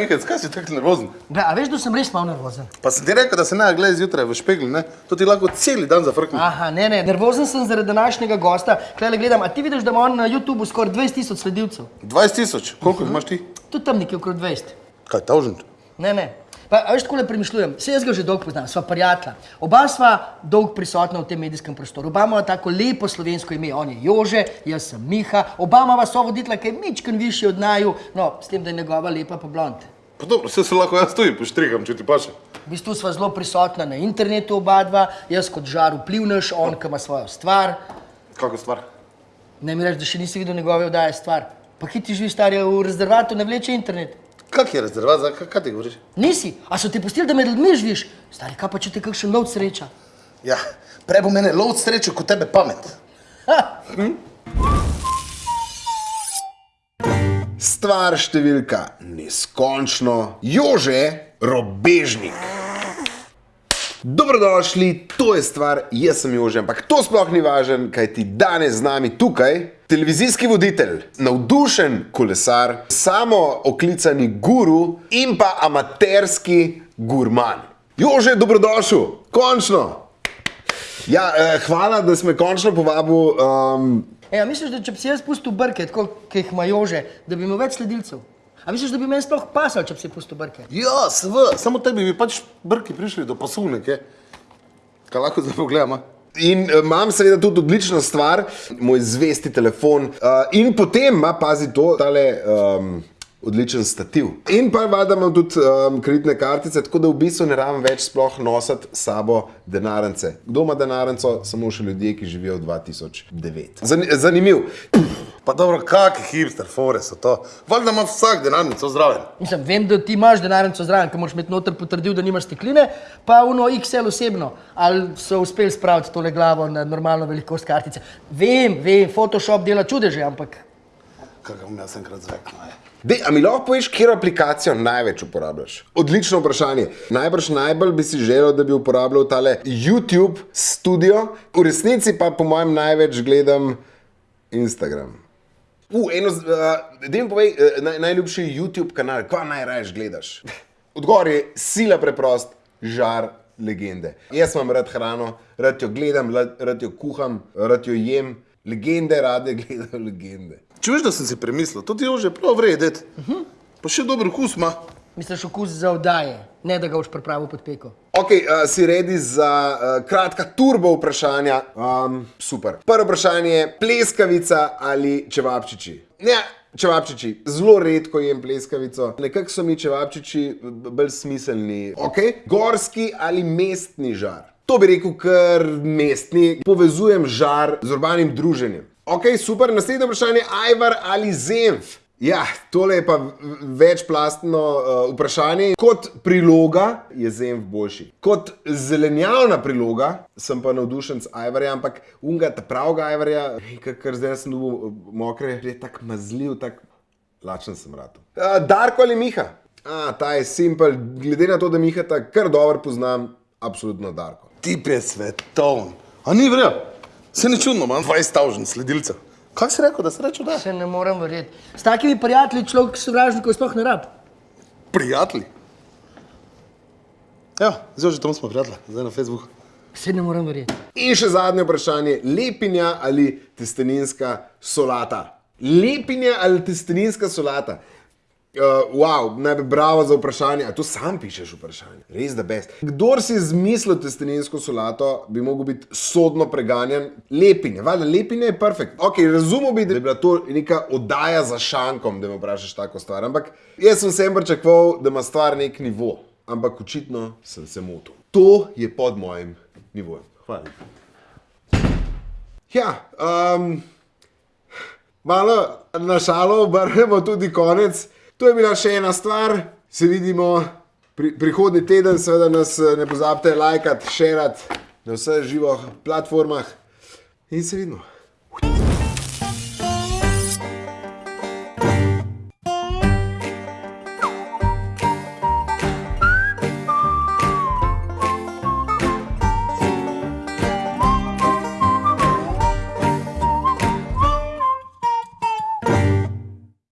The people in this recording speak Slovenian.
Mihec, kaj si tako nervozen? Gle, a veš, da sem res malo nervozen? Pa sem ti rekel, da se ne gledaj zjutraj v špegli, ne? To ti lahko cel dan zafrkne. Aha, ne, ne, nervozen sem zaradi današnjega gosta. Klele gledam, a ti vidiš, da ima on na YouTubu skoraj 20 tisoč sledilcev? 20 tisoč, koliko jih imaš ti? Tudi tam nekje okrog 20. Kaj, tavžent? Ne, ne. Pa, a veš, tako le premišljujem, vse jaz ga že dolgo poznam, sva prijatelja. Oba sva dolgo prisotna v tem medijskem prostoru. Oba ima tako lepo slovensko ime, on je Jože, jaz sem Miha. Oba ima so voditla, ki je mičken višji od naju, no, s tem, da je njegova lepa pa blond. Pa dobro, vse se lahko jaz tudi poštrigam, če ti paše. V bistvu sva zelo prisotna na internetu oba dva, jaz kot žar vplivnež, on, ki ima svojo stvar. Kako stvar? Ne mi reči, da še nisi videl njegove oddaje stvar. Pa ki ti živi stari v rezervatu, ne vleče internet. Kak je rezervat, za kaj, kaj ti govoriš? Nisi, a so ti pustili, da med ljudmi živiš? Stari, kaj pa če te kakšen lov sreča? Ja, prej bo mene lov srečo, kot tebe pamet. Ha! Stvar številka neskončno, Jože Robežnik. Dobrodošli, to je stvar, jaz sem Jože, ampak to sploh ni važen, kaj ti danes z nami tukaj, televizijski voditelj, navdušen kolesar, samo oklicani guru in pa amaterski gurman. Jože, dobrodošel, končno. Ja, eh, hvala, da si me končno povabil. Um, E, a misliš, da če bi si jaz pustil brke, tako kot jih ima Jože, da bi imel več sledilcev? A misliš, da bi meni sploh pasal, če bi si pustil brke? Ja, seveda, samo tebi bi pač brki prišli do pasovnike. Kaj lahko zdaj pogledam? a? In eh, imam seveda tudi odlično stvar, moj zvesti telefon. Uh, in potem ima, pazi to, tale um, odličen stativ. In pa imam tudi um, kreditne kartice, tako da v bistvu ne rabim več sploh nositi s sabo denarnice. Kdo ima denarnico? Samo še ljudje, ki živijo v 2009. Zan zanimiv. Pa dobro, kakšni hipster fore so to? Valjda ima vsak denarnico zraven. Mislim, vem, da ti imaš denarnico zraven, ker moraš imeti noter potrdil, da nimaš stekline, pa uno XL osebno. Ali so uspeli spraviti tole glavo na normalno velikost kartice. Vem, vem, Photoshop dela čudeže, ampak Kaj ga bom jaz enkrat zveknil. Dej, a mi lahko poveš, katero aplikacijo največ uporabljaš? Odlično vprašanje. Najbrž najbolj bi si želel, da bi uporabljal tale YouTube studio, v resnici pa po mojem največ gledam Instagram. Uh, eno, uh, da mi povej, uh, naj, najljubši YouTube kanal, kva najraje gledaš? Odgovor je sila preprost, žar legende. Jaz imam rad hrano, rad jo gledam, rad, rad jo kuham, rad jo jem. Legende rade gledajo legende. Če veš, da sem si premislil, to ti je že prav vredet. Pa še dober okus ima. misliš okus za oddaje, ne da ga boš pripravil pod peko. Ok, uh, si redi za uh, kratka turbo vprašanja? Um, super. Prvo vprašanje je pleskavica ali čevapčiči? Ne, čevapčiči. Zelo redko jem pleskavico. Nekako so mi čevapčiči bolj smiselni. Ok, gorski ali mestni žar? To bi rekel kar mestni. Povezujem žar z urbanim druženjem. Ok, super. Naslednje vprašanje, ajvar ali zemf? Ja, tole je pa večplastno uh, vprašanje. Kot priloga je zemlj boljši. Kot zelenjavna priloga sem pa navdušen z ajvarja, ampak unga, ta pravega ajvarja, kar, zdaj sem dobil uh, mokre, je tako mazljiv, tako lačen sem rad. Uh, Darko ali Miha? A, ta je simpel, glede na to, da Miha ta kar dobro poznam, absolutno Darko. Tip je svetovn. A ni vrel? Se ni čudno, imam 20 tavžen sledilcev. Kaj si rekel, da si rečel, da? Se ne morem verjeti. S takimi prijatelji človek sovražnikov sploh ne rab. Prijatelji. Ja, zdaj že tam smo prijatelji, zdaj na Facebooku. Se ne morem verjeti. In še zadnje vprašanje, lepinja ali testeninska solata? Lepinja ali testeninska solata? Uh, wow, najprej bravo za vprašanje. A to sam pišeš vprašanje? Res da best. Kdor si izmislil testeninsko solato, bi mogel biti sodno preganjan. Lepinje, valjda, lepinje je perfekt. Ok, razumel bi, da bi bila to neka oddaja za šankom, da me vprašaš tako stvar. Ampak jaz sem sem pričakoval, da ima stvar nek nivo. Ampak očitno sem se motil. To je pod mojim nivojem. Hvala. Ja, um, malo na šalo obrnemo tudi konec. To je bila še ena stvar. Se vidimo pri, prihodnji teden, seveda nas eh, ne pozabite lajkati, šerati na vseh živih platformah in se vidimo.